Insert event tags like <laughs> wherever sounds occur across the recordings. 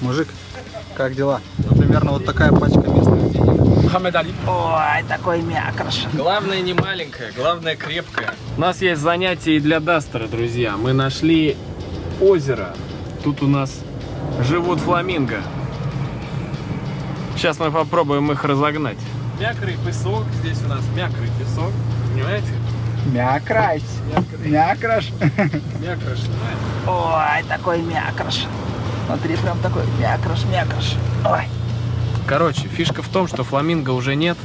Мужик, как дела? Ну, примерно вот такая пачка местных денег. Мухаммед Али. Ой, такой мякрош. Главное не маленькая, главное крепкая. У нас есть занятие и для Дастера, друзья. Мы нашли озеро. Тут у нас живут фламинго. Сейчас мы попробуем их разогнать. Мякрый песок. Здесь у нас мякрый песок. Понимаете? Мякрась. Мякраш. Мякрош, понимаете? Ой, такой мякрош. Смотри, прям такой мякрош, мякрош. Ой. Короче, фишка в том, что фламинго уже нет.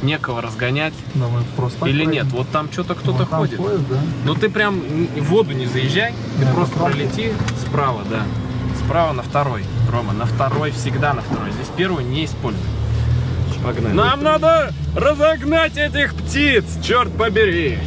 Некого разгонять. Да, мы просто Или нет? Вот там что-то кто-то Вот ходит. поезд, да. Ну ты прям в воду не заезжай, ты Да, просто пролети справа, да. Справа на второй, Рома, на второй, всегда на второй. Здесь первую не используй. Погнали. Нам надо разогнать этих птиц, черт побери.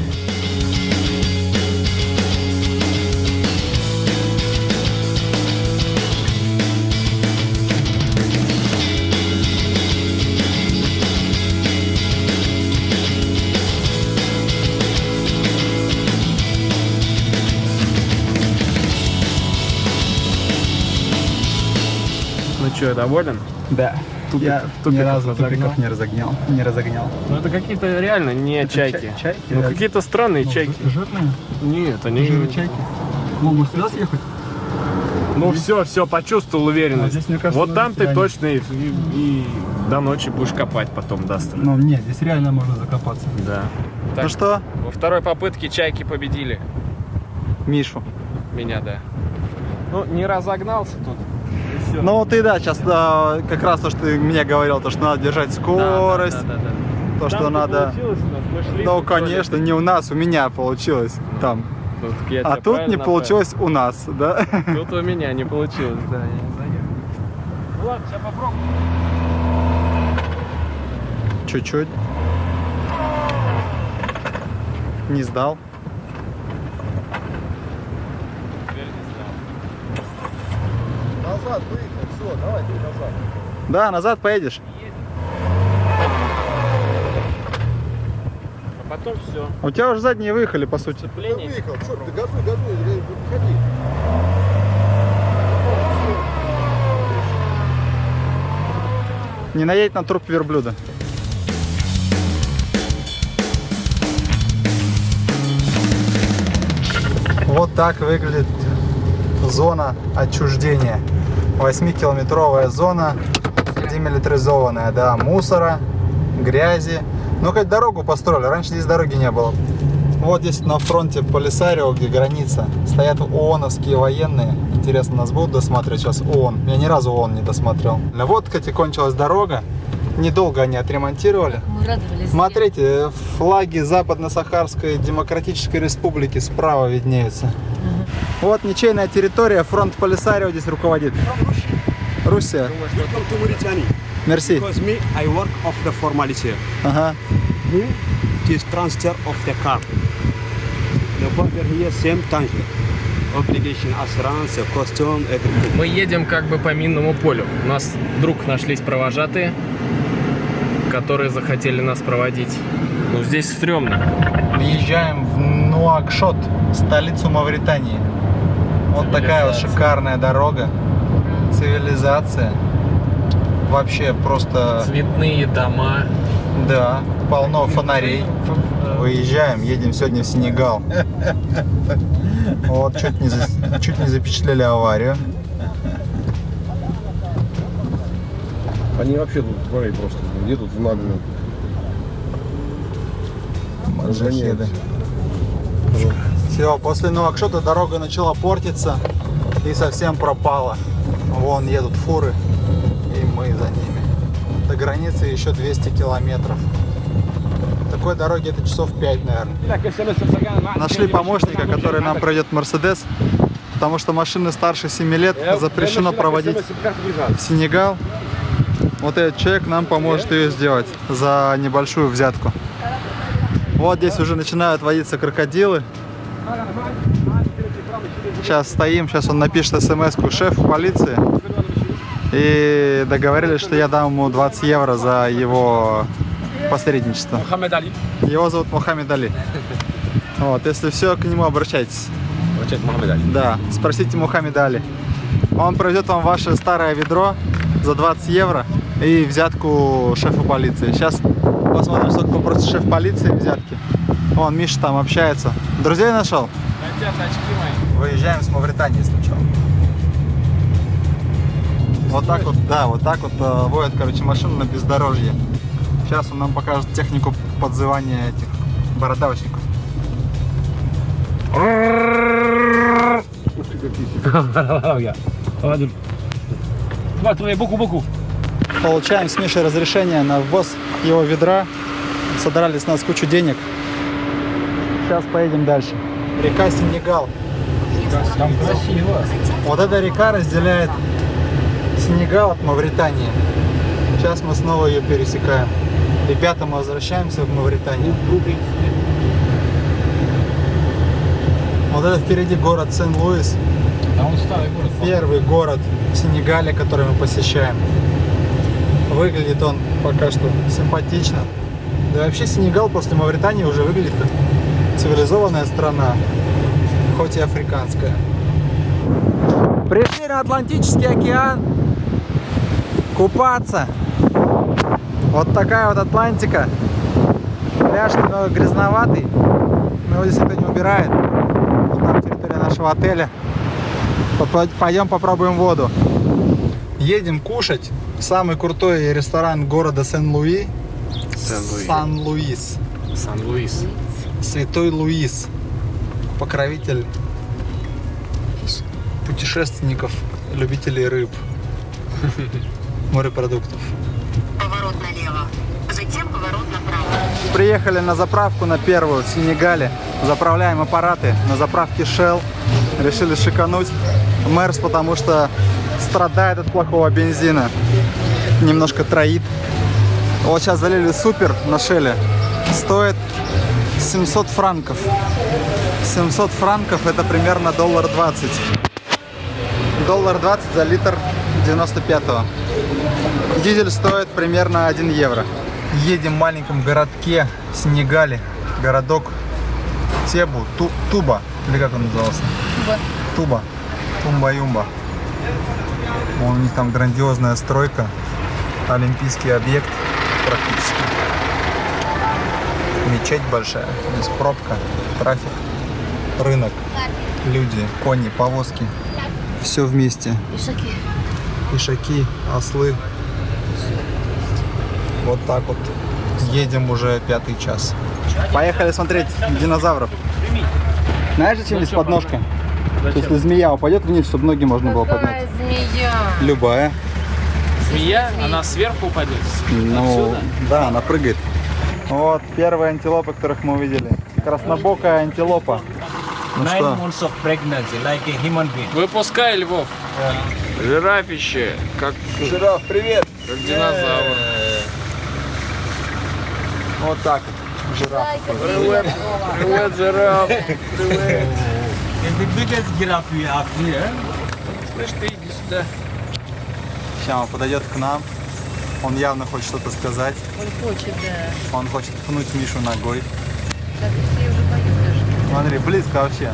Ну что, доволен? Да. Тупик- Я тупиков ни разу тупиков не разогнал. Не разогнал. Ну это какие-то реально не чайки. чай- чайки, ну да. какие-то странные чайки. Жирные? Нет, они... чайки. Ну, может сюда съехать? Ну все, все, почувствовал уверенность. А здесь, мне кажется, вот там ты реально. точно и, и- и до ночи будешь копать потом, Дастер. Ну, нет, здесь реально можно закопаться. Да. Так, Ну что, Во второй попытке чайки победили Мишу? меня, да. Ну, не разогнался тут. И всё. Ну, ты, да, сейчас как раз то, что ты мне говорил, то, что надо держать Да, скорость, да, да, да, да. то, что Там-то надо... получилось у нас, мы шли Ну, тут конечно, не у нас, у меня получилось там. Ну, так я А тут не правильно получилось у нас, да? направил. <laughs> Тут у меня не получилось, да, я не заехал. Ну ладно, сейчас попробуем. Чуть-чуть. Не сдал. Назад выехал, все, давай ты назад. Да, назад поедешь. А потом все. У тебя уже задние выехали, по сути. Сцепление. выехал, что ты газуй, газуй, выходи. Не наедь на труп верблюда. Вот так выглядит зона отчуждения. 8-километровая зона, демилитаризованная, да, мусора, грязи. Ну, хоть дорогу построили, раньше здесь дороги не было. Вот здесь на фронте Полисарио, где граница, стоят ООНовские военные. Интересно, нас будут досматривать сейчас ООН? Я ни разу ООН не досмотрел. Вот, кстати, кончилась дорога. Недолго они отремонтировали. Мы радовались. Смотрите, флаги Западно-Сахарской Демократической Республики справа виднеются. Вот ничейная территория, фронт Полисарио здесь руководит. Руссия. Welcome to Mauritania. Мерси. Because me, I work of the formality. Ага. Is transfer of the car. The border here same danger. Obligation, assurance, costume, everything. Мы едем как бы по минному полю. У нас вдруг нашлись провожатые, которые захотели нас проводить. Ну, здесь стрёмно. Въезжаем в Нуакшот, столицу Мавритании. Вот такая вот шикарная дорога. Цивилизация. Вообще просто, Цветные дома. да, полно фонарей. Выезжаем, едем сегодня в Сенегал. Вот, чуть не, за- чуть не запечатлели аварию. Они вообще тут, смотри, просто едут в наглую. Маджахеды. Все, после Нуакшота дорога начала портиться и совсем пропала. Вон едут фуры, и мы за ними. До границы еще 200 километров. Такой дороги это часов 5, наверное. Нашли помощника, который нам пройдет Мерседес, потому что машины старше 7 лет запрещено проводить в Сенегал. Вот этот человек нам поможет ее сделать за небольшую взятку. Вот здесь уже начинают водиться крокодилы. Сейчас стоим, сейчас он напишет смс-ку шефу полиции. И договорились, что я дам ему 20 евро за его посредничество. Мухаммед Али. Его зовут Мухаммед Али. Вот, если все, к нему обращайтесь. Мухаммед Али. Да, спросите Мухаммеда Али. Он проведет вам ваше старое ведро за 20 евро и взятку шефа полиции. Сейчас посмотрим, сколько попросит шеф полиции взятки. Вон, Миша там общается. Друзей нашел? Хотят очки мои. Выезжаем с Мавритании сначала. Вот так вот, да, вот так вот э, водят, короче, машину на бездорожье. Сейчас он нам покажет технику подзывания этих бородавочников. Получаем с Мишей разрешение на ввоз его ведра. Содрали с нас кучу денег. Сейчас поедем дальше. Река Сенегал. Там красиво. Вот эта река разделяет Сенегал от Мавритании. Сейчас мы снова ее пересекаем. Ребята, мы возвращаемся в Мавританию. Вот это впереди город Сен-Луис. Первый город в Сенегале, который мы посещаем. Выглядит он пока что симпатично. Да вообще Сенегал после Мавритании уже выглядит как цивилизованная страна, хоть и африканская. Пришли на Атлантический океан купаться. Вот такая вот Атлантика. Пляж немного грязноватый, но его здесь это не убирает. Вот там территория нашего отеля. Пойдем попробуем воду. Едем кушать в самый крутой ресторан города. Сен-Луи. Сан-Луис. Сан-Луис. Святой Луис. Покровитель путешественников, любителей рыб, морепродуктов. Поворот налево. Затем поворот направо. Приехали на заправку на первую в Сенегале. Заправляем аппараты на заправке Shell. Решили шикануть. Мерс, потому что страдает от плохого бензина. Немножко троит. Вот сейчас залили супер на Шеле. Стоит 700 франков. 700 франков это примерно доллар 20. Доллар 20 за литр 95-го. Дизель стоит примерно 1 евро. Едем в маленьком городке Сенегале. Городок Тебу, Ту- Туба. Или как он назывался? Туба. Туба. Тумба-юмба. У них там грандиозная стройка. Олимпийский объект практически. Мечеть большая. Здесь пробка, трафик, рынок, люди, кони, повозки. Все вместе. Ишаки, ослы. Вот так вот. Едем уже пятый час. Поехали смотреть динозавров. Знаешь, зачем здесь подножка? Если змея упадет вниз, чтобы ноги можно было поднять. змея? Любая. Змея, она сверху упадет. Ну, да, она прыгает. Вот первые антилопы, которых мы увидели. Краснобокая антилопа. Ну Nine что, months of pregnancy, like a human being. Выпускай, Львов. Жирафище, как, Жираф, привет! как динозавр. вот так вот. Жираф. Привет, привет, жираф. <laughs> It's the biggest giraffe we have here. Слышь, ты иди сюда. Сейчас он подойдет к нам. Он явно хочет что-то сказать. Он хочет, да. Он хочет пнуть Мишу ногой. Да ты все уже поют даже. Смотри, близко вообще.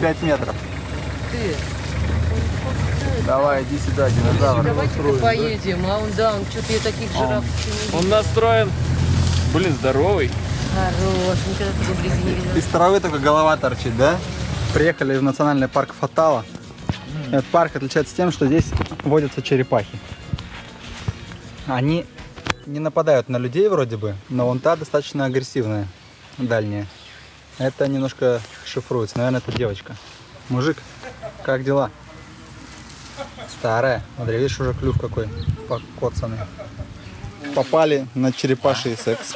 5 метров. Ты. Давай, иди сюда, динозавр. Давайте-ка поедем, а он, да, он что-то я таких жираф еще не видел. Он настроен. Блин, здоровый. Хорош, никогда такой вблизи не видела. Из травы только голова торчит, да? Приехали в национальный парк Фатала. Этот парк отличается тем, что здесь водятся черепахи. Они не нападают на людей вроде бы, но вон та достаточно агрессивная, дальняя. Это немножко шифруется. Наверное, это девочка. Мужик, как дела? Старая. Смотри, видишь, уже клюв какой покоцанный. Попали на черепаший секс.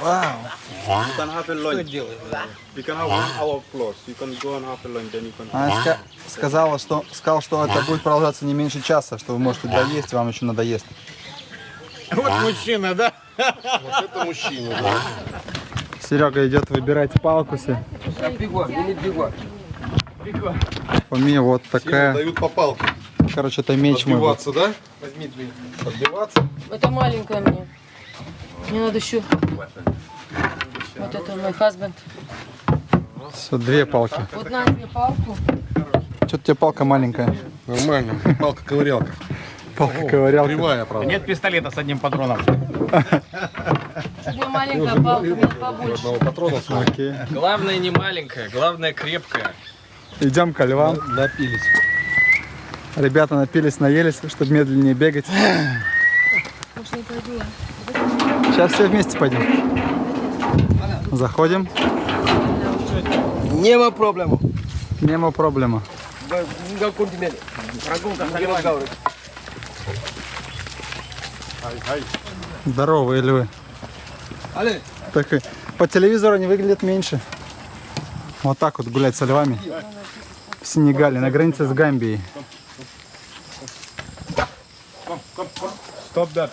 Вау. You can have a lunch. You can have one hour plus. You can go and have a lunch, then you can. Она ска- сказала, что, сказал, что это будет продолжаться не меньше часа, что вы можете доесть, вам еще надоест. <laughs> Это мужчина, да. Серега идет выбирать палку себе. У меня вот такая, Дают по палке. короче, это меч мой. будет. Отбиваться, да? Возьми. Отбиваться. Это маленькая мне. Мне надо еще. Вот это мой husband. Все, две палки. Вот на тебе палку. Что-то у тебя палка маленькая. Нормально. Палка-ковырялка. Палка-ковырялка. Кривая, правда. Нет пистолета с одним патроном. Тебе маленькая палка, побольше. Одного патрона свой. Окей. Главное не маленькая, главное крепкая. Идем ко львам. Напились. Ребята напились, наелись, чтобы медленнее бегать. Может, не пойду? Сейчас все вместе пойдем. Заходим. Нема проблему. Нема проблема. Здоровые львы. Так и по телевизору они выглядят меньше. Вот так вот гулять со львами. В Сенегале, на границе с Гамбией. Stop that.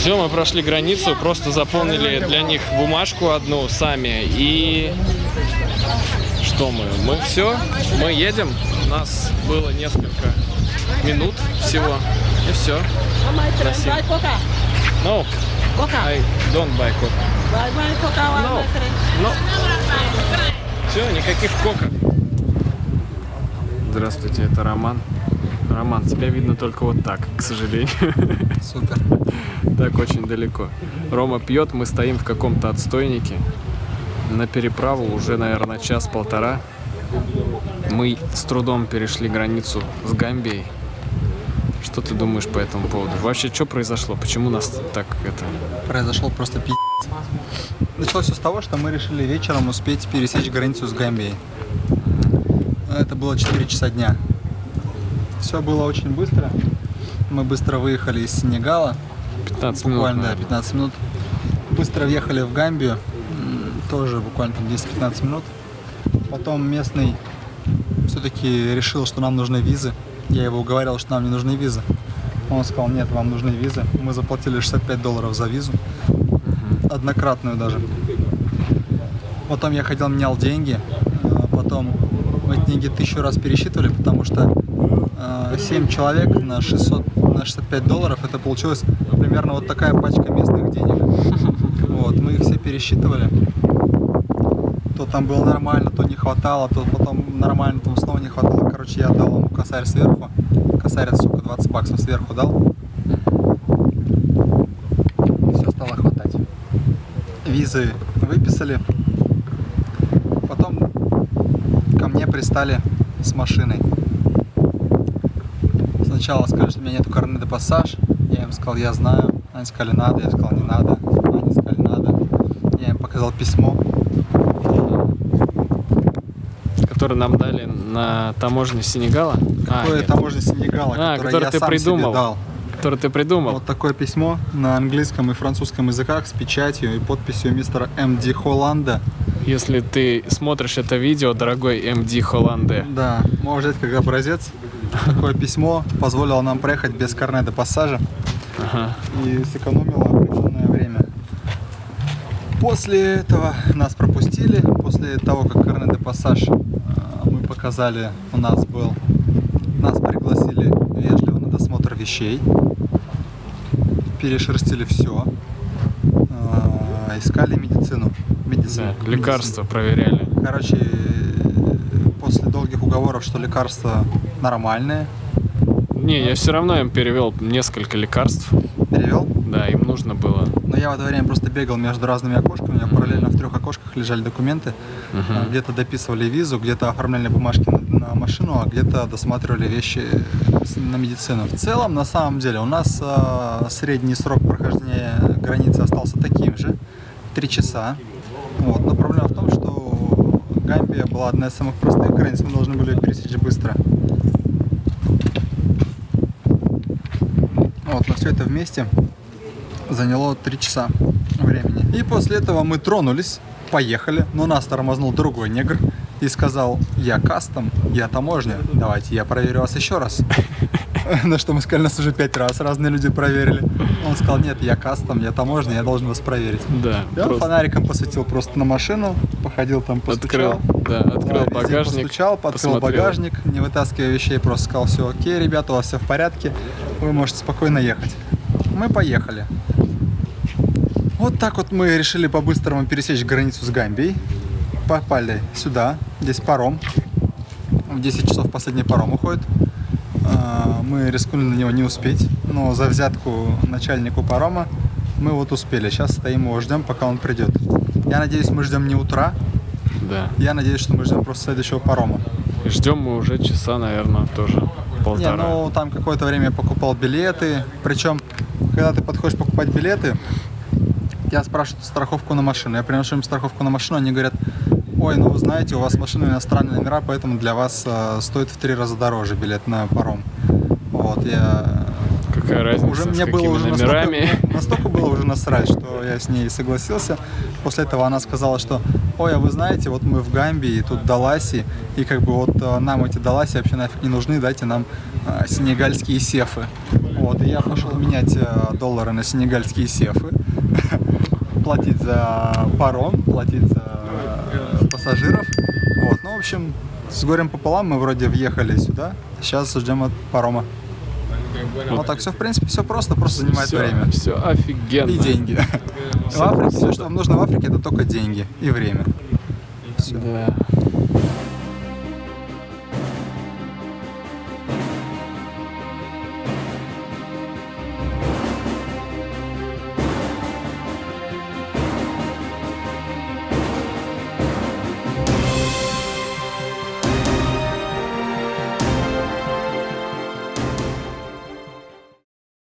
Все, мы прошли границу, просто заполнили для них бумажку одну сами и что мы? Мы все, мы едем. У нас было несколько минут всего и все. Красиво. No, I don't buy coca. No, no. Все, никаких кока. Здравствуйте, это Роман. Роман, тебя видно только вот так, к сожалению. Супер. Так очень далеко. Рома пьет, мы стоим в каком-то отстойнике. На переправу уже, наверное, час-полтора. Мы с трудом перешли границу с Гамбией. Что ты думаешь по этому поводу? Вообще, что произошло? Почему нас так это... Произошел просто пи***. Началось все с того, что мы решили вечером успеть пересечь границу с Гамбией. Это было 4 часа дня. Все было очень быстро. Мы быстро выехали из Сенегала. 15 минут, Буквально, да, наверное. 15 минут. Быстро въехали в Гамбию. Тоже буквально там 10-15 минут. Потом местный все-таки решил, что нам нужны визы. Я его уговаривал, что нам не нужны визы. Он сказал, нет, вам нужны визы. Мы заплатили 65 долларов за визу. Однократную даже. Потом я ходил, менял деньги. А Потом мы деньги тысячу раз пересчитывали, потому что 7 человек на 600, на 65 долларов, это получилось примерно вот такая пачка местных денег. <laughs> Вот, мы их все пересчитывали. То там было нормально, то не хватало, то потом нормально, то снова не хватало. Короче, я дал ему косарь сверху. Косарь, сука, 20 баксов сверху дал. И все стало хватать. Визы выписали. Потом ко мне пристали с машиной. Сначала сказали, что у меня нет карны де пассаж. Я им сказал, я знаю. Они сказали, надо. Я сказал, не надо. Они сказали, надо. Я им показал письмо. Который нам дали на таможне Сенегала. А, Какое нет, таможня Сенегала, А, которое которое я ты сам придумал. себе дал. который ты придумал. Вот такое письмо на английском и французском языках с печатью и подписью мистера М.Д. Холланда. Если ты смотришь это видео, дорогой МД Холланде, Да, можно взять как образец. Такое письмо позволило нам проехать без карне де пассажа ага. и сэкономило определенное время. После этого нас пропустили. После того, как карне де пассаж э, мы показали, у нас был, нас пригласили вежливо на досмотр вещей. Перешерстили все. Искали медицину. Медицину. Да, лекарства проверяли. Короче, после долгих уговоров, что лекарства нормальные, Не, я все равно им перевел несколько лекарств. перевел. Да, им нужно было. Но я в это время просто бегал между разными окошками. У меня параллельно в трех окошках лежали документы. А, Где-то дописывали визу, где-то оформляли бумажки на, на машину, а где-то досматривали вещи с- на медицину. В целом, на самом деле, у нас а, средний срок прохождения границы остался таким же. Три часа. Вот. Но проблема в том, что Гамбия была одна из самых простых границ, мы должны были ее пересечь быстро. Вот, но все это вместе заняло 3 часа времени. И после этого мы тронулись, поехали, но нас тормознул другой негр и сказал, я кастом, я таможня, давайте я проверю вас еще раз. <laughs> На что мы сказали, нас уже пять раз разные люди проверили. Он сказал, нет, я кастом, я таможня, я должен вас проверить. Да, Я просто фонариком посветил просто на машину, походил там, постучал. открыл, да, открыл Да, багажник, Постучал, посмотрел. багажник, не вытаскивая вещей, просто сказал, все окей, ребята, у вас все в порядке, вы можете спокойно ехать. мы поехали. Вот так вот мы решили по-быстрому пересечь границу с Гамбией. Попали сюда, здесь паром. В 10 часов последний паром уходит. А, Мы рискнули на него не успеть, но за взятку начальнику парома мы вот успели. Сейчас стоим его ждем, пока он придет. Я надеюсь, мы ждем не утра. Да. Я надеюсь, что мы ждем просто следующего парома. Ждем мы уже часа, наверное, тоже Не, полтора. ну там какое-то время я покупал билеты. Причем, когда ты подходишь покупать билеты, тебя спрашивают страховку на машину. Я приношу им страховку на машину, они говорят, ой, ну вы знаете, у вас машина иностранные номера, поэтому для вас э, стоит в три раза дороже билет на паром. Вот, я... Какая разница, Уже мне было уже номерами. настолько, <laughs> настолько было уже насрать, что я с ней согласился. После этого она сказала, что, ой, а вы знаете, вот мы в Гамбии, тут Даласи, и как бы вот э, нам эти Даласи вообще нафиг не нужны, дайте нам э, сенегальские сефы. Вот, и я пошел менять э, доллары на сенегальские сефы, <laughs> платить за паром, платить за пассажиров. Вот, ну, в общем, с горем пополам мы вроде въехали сюда, сейчас ждем от парома. Вот так все, в принципе, все просто, просто занимает все, время. Все офигенно. И деньги. <laughs> В Африке все, что вам нужно в Африке, это только деньги и время. Всё. Да.